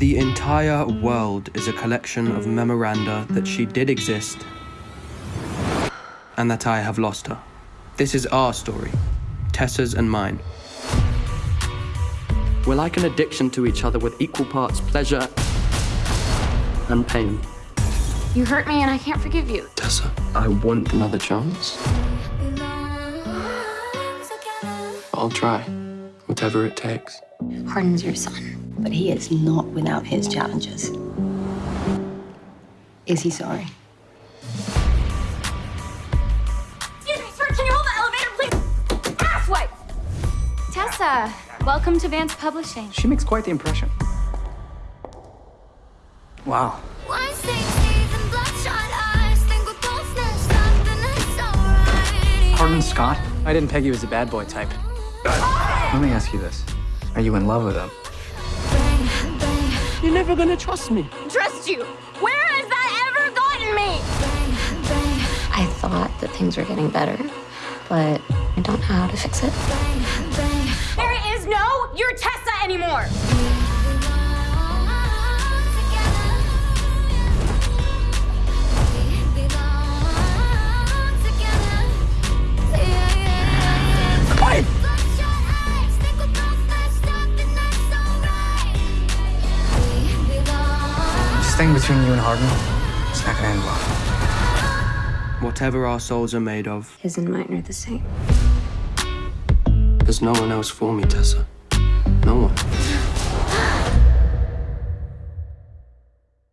The entire world is a collection of memoranda that she did exist and that I have lost her. This is our story, Tessa's and mine. We're like an addiction to each other with equal parts pleasure and pain. You hurt me and I can't forgive you. Tessa, I want another chance. I'll try, whatever it takes. Hardin's your son. But he is not without his challenges. Is he sorry? Excuse me, sir, can you hold the elevator, please? Asswipe! Tessa, welcome to Vance Publishing. She makes quite the impression. Wow. Hardin Scott? I didn't peg you as a bad boy type. Let me ask you this. Are you in love with him? You're never gonna trust me. Trust you? Where has that ever gotten me? I thought that things were getting better, but I don't know how to fix it. There is no you're Tessa anymore. Thing between you and Hardin, it's not gonna end well. Whatever our souls are made of, His and mine are the same. there's no one else for me, Tessa. No one.